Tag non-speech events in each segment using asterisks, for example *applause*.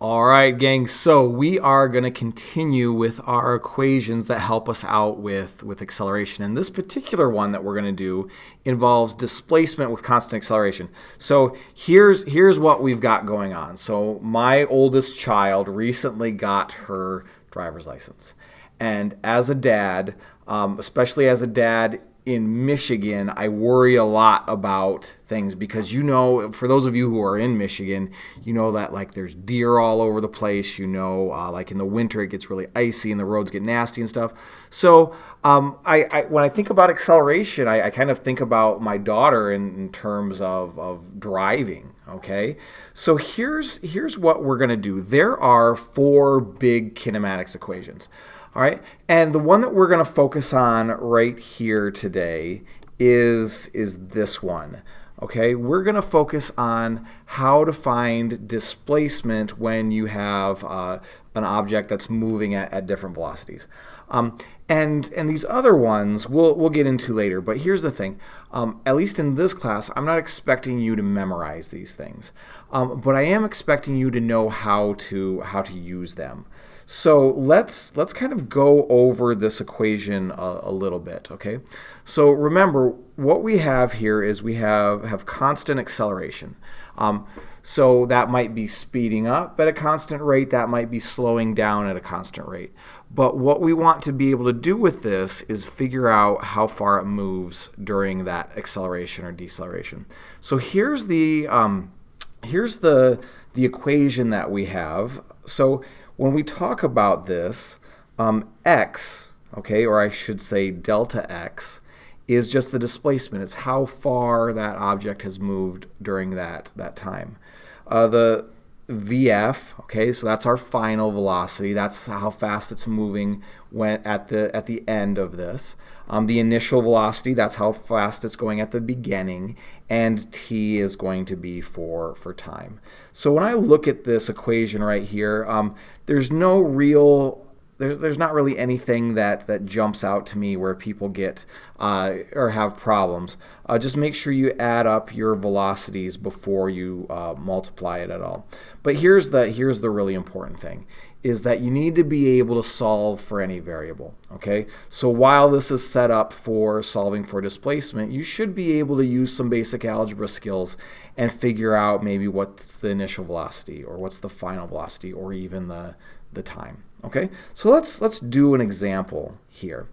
All right, gang. So we are going to continue with our equations that help us out with, with acceleration. And this particular one that we're going to do involves displacement with constant acceleration. So here's, here's what we've got going on. So my oldest child recently got her driver's license. And as a dad, um, especially as a dad in Michigan, I worry a lot about things because you know, for those of you who are in Michigan, you know that like there's deer all over the place. You know, uh, like in the winter it gets really icy and the roads get nasty and stuff. So um, I, I, when I think about acceleration, I, I kind of think about my daughter in, in terms of, of driving. Okay, so here's here's what we're gonna do. There are four big kinematics equations. All right, and the one that we're going to focus on right here today is, is this one. Okay, we're going to focus on how to find displacement when you have uh, an object that's moving at, at different velocities. Um, and, and these other ones we'll, we'll get into later, but here's the thing. Um, at least in this class, I'm not expecting you to memorize these things, um, but I am expecting you to know how to, how to use them. So let's let's kind of go over this equation a, a, little bit, okay? So remember, what we have here is we have, have constant acceleration. Um, so that might be speeding up at a constant rate, that might be slowing down at a constant rate. But what we want to be able to do with this is figure out how far it moves during that acceleration or deceleration. So here's the um, here's the the equation that we have. So when we talk about this, um, x, okay, or I should say delta x, is just the displacement. It's how far that object has moved during that, that time. Uh, the VF, okay, so that's our final velocity. That's how fast it's moving when at the at the end of this. Um, the initial velocity, that's how fast it's going at the beginning, and t is going to be for for time. So when I look at this equation right here, um, there's no real there's, there's not really anything that, that jumps out to me where people get uh, or have problems. Uh, just make sure you add up your velocities before you uh, multiply it at all. But here's the, here's the really important thing is that you need to be able to solve for any variable. Okay, so while this is set up for solving for displacement, you should be able to use some basic algebra skills and figure out maybe what's the initial velocity or what's the final velocity or even the, the time. Okay, so let's let's do an example here.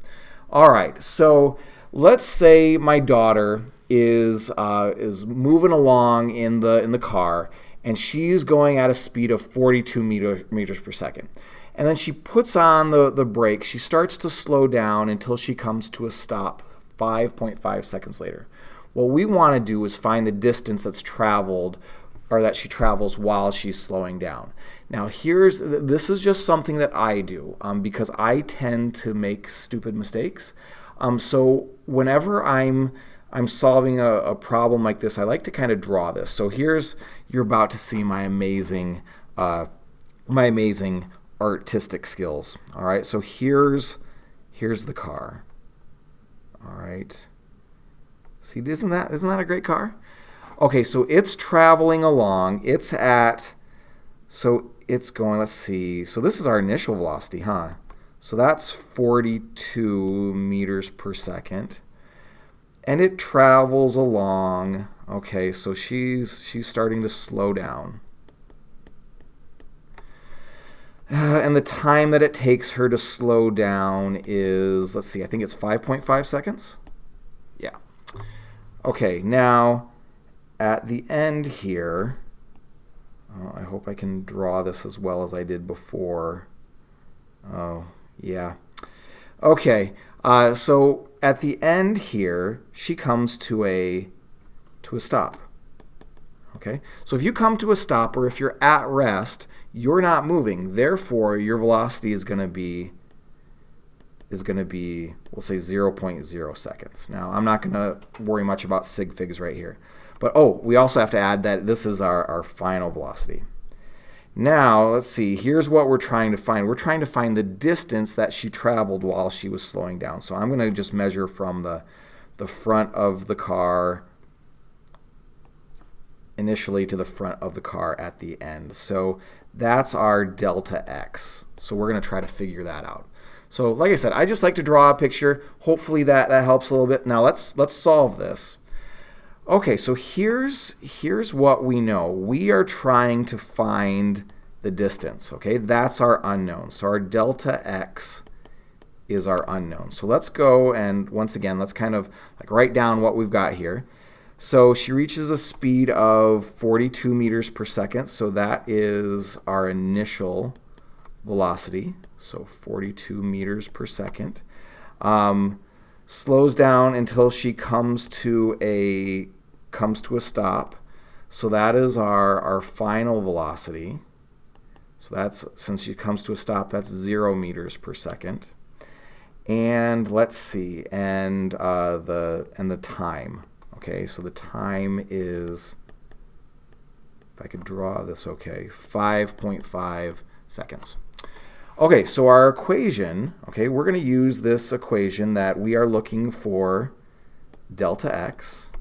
All right, so let's say my daughter is uh, is moving along in the in the car and she's going at a speed of 42 meter, meters per second. And then she puts on the, the brake. She starts to slow down until she comes to a stop 5.5 seconds later. What we want to do is find the distance that's traveled or that she travels while she's slowing down. Now here's, this is just something that I do um, because I tend to make stupid mistakes. Um, so whenever I'm I'm solving a, a, problem like this, I like to kind of draw this. So here's, you're about to see my amazing, uh, my amazing artistic skills. All right, so here's, here's the car. All right. See, isn't that, isn't that a great car? Okay, so it's traveling along. It's at, so it's going, let's see. So this is our initial velocity, huh? So that's 42 meters per second. And it travels along. Okay, so she's she's starting to slow down. *sighs* And the time that it takes her to slow down is, let's see, I think it's 5.5 seconds. Yeah. Okay, now at the end here, oh, I hope I can draw this as well as I did before. Oh, yeah. Okay, uh, so at the end here, she comes to a to a stop. Okay, so if you come to a stop or if you're at rest, you're not moving. Therefore, your velocity is going to be is going to be, we'll say 0.0 seconds. Now, I'm not going to worry much about sig figs right here. But oh, we also have to add that this is our, our final velocity. Now, let's see, here's what we're trying to find. We're trying to find the distance that she traveled while she was slowing down. So I'm going to just measure from the, the front of the car initially to the front of the car at the end. So that's our delta x. So we're going to try to figure that out. So like I said, I just like to draw a picture. Hopefully that, that helps a little bit. Now let's let's solve this. Okay, so here's here's what we know. We are trying to find the distance. Okay, that's our unknown. So our delta x is our unknown. So let's go and once again, let's kind of like write down what we've got here. So she reaches a speed of 42 meters per second. So that is our initial velocity. So 42 meters per second. Um, slows down until she comes to a comes to a stop. So that is our, our final velocity. So that's, since she comes to a stop, that's zero meters per second. And let's see, and uh, the and the time. Okay, so the time is, if I could draw this, okay, 5.5 seconds. Okay, so our equation, okay, we're going to use this equation that we are looking for delta x,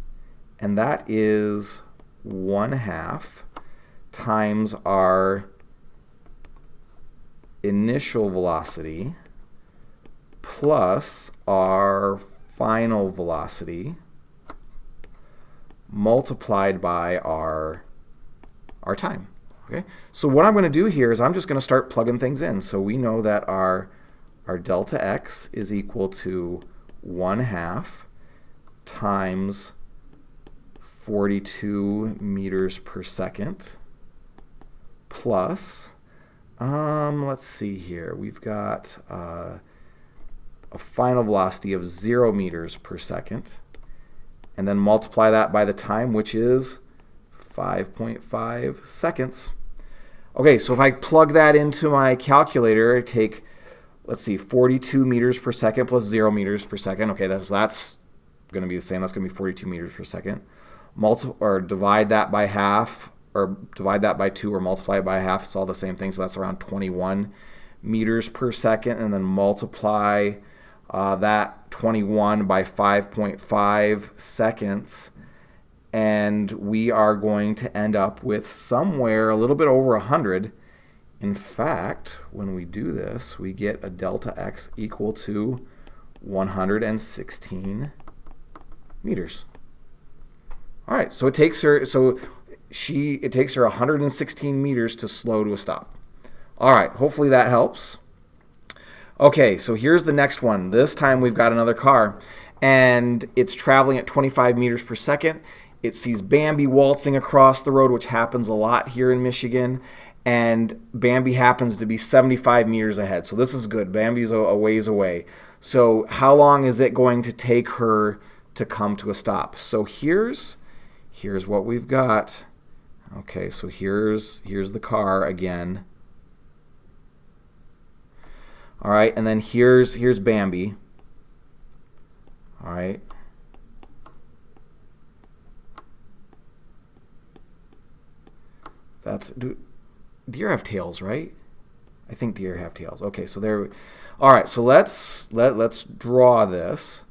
and that is 1 half times our initial velocity plus our final velocity multiplied by our, our time. Okay, so what I'm going to do here is I'm just going to start plugging things in. So we know that our, our delta x is equal to 1 half times 42 meters per second plus um, let's see here. We've got uh, a final velocity of 0 meters per second. And then multiply that by the time, which is 5.5 seconds. Okay, so if I plug that into my calculator, I take, let's see, 42 meters per second plus 0 meters per second. Okay, that's, that's going to be the same. That's going to be 42 meters per second. Multi or divide that by half or divide that by 2 or multiply it by half, it's all the same thing. So that's around 21 meters per second. And then multiply uh, that 21 by 5.5 seconds. And we are going to end up with somewhere a little bit over 100. In fact, when we do this, we get a delta x equal to 116 meters. All right, so it takes her, so she it takes her 116 meters to slow to a stop. All right, hopefully that helps. Okay, so here's the next one. This time we've got another car, and it's traveling at 25 meters per second. It sees Bambi waltzing across the road, which happens a lot here in Michigan, and Bambi happens to be 75 meters ahead. So this is good. Bambi's a, ways away. So how long is it going to take her to come to a stop? So here's here's what we've got. Okay, so here's here's the car again. All right, and then here's here's Bambi. All right. That's do deer have tails, right? I think deer have tails. Okay, so there. All right, so let's let let's draw this.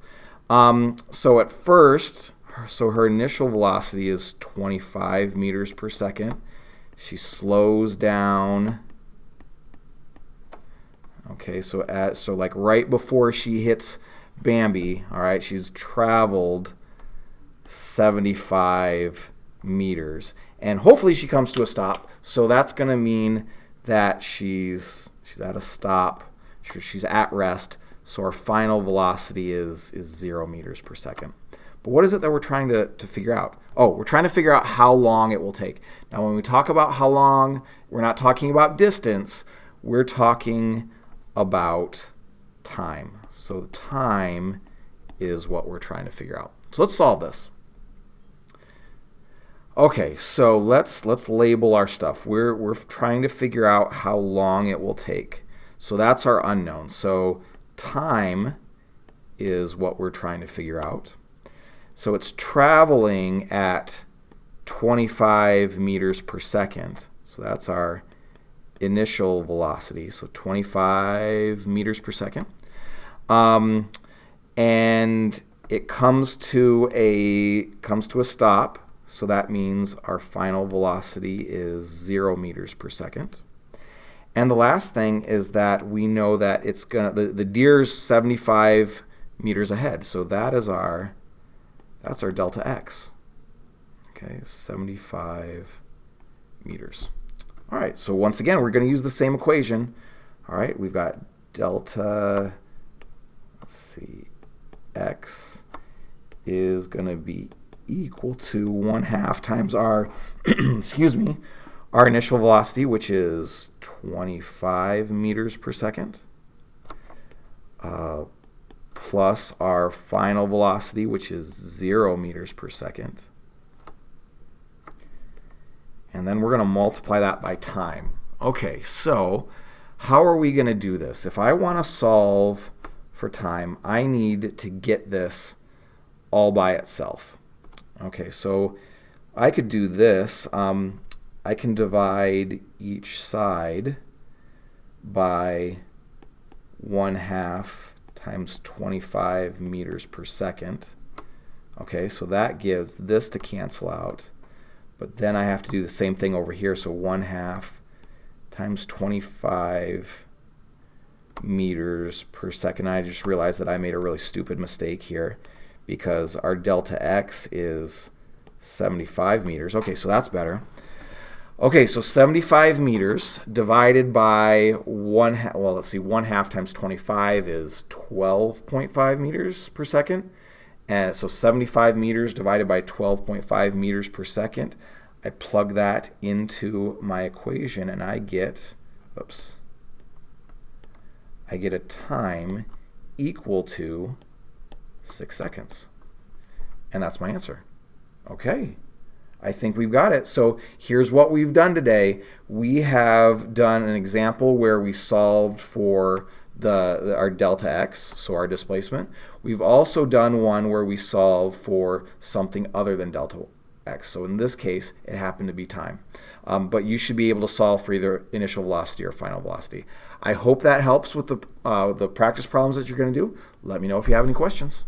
Um, so at first, so her initial velocity is 25 meters per second. She slows down. Okay, so at so like right before she hits Bambi, all right, she's traveled 75 meters. And hopefully she comes to a stop. So that's going to mean that she's she's at a stop. She's at rest. So our final velocity is is 0 meters per second. But what is it that we're trying to, to figure out? Oh, we're trying to figure out how long it will take. Now, when we talk about how long, we're not talking about distance. We're talking about time. So the time is what we're trying to figure out. So let's solve this. Okay, so let's let's label our stuff. We're we're trying to figure out how long it will take. So that's our unknown. So time is what we're trying to figure out. So it's traveling at 25 meters per second. So that's our initial velocity. So 25 meters per second. Um, and it comes to a comes to a stop. So that means our final velocity is 0 meters per second. And the last thing is that we know that it's gonna the, the deer's 75 meters ahead. So that is our that's our delta x. Okay, 75 meters. All right, so once again, we're going to use the same equation. All right, we've got delta, let's see, x is going to be equal to 1 half times our, *clears throat* excuse me, our initial velocity, which is 25 meters per second, uh, plus our final velocity, which is 0 meters per second. And then we're going to multiply that by time. Okay, so how are we going to do this? If I want to solve for time, I need to get this all by itself. Okay, so I could do this. Um, I can divide each side by 1 half times 25 meters per second. Okay, so that gives this to cancel out. But then I have to do the same thing over here. So 1 half times 25 meters per second. I just realized that I made a really stupid mistake here because our delta x is 75 meters. Okay, so that's better. Okay, so 75 meters divided by 1 well, let's see, 1 half times 25 is 12.5 meters per second. And so 75 meters divided by 12.5 meters per second. I plug that into my equation and I get, oops, I get a time equal to 6 seconds. And that's my answer. Okay, I think we've got it. So here's what we've done today. We have done an example where we solved for the, the, our delta x, so our displacement. We've also done one where we solve for something other than delta x. So in this case, it happened to be time. Um, but you should be able to solve for either initial velocity or final velocity. I hope that helps with the, uh, the practice problems that you're going to do. Let me know if you have any questions.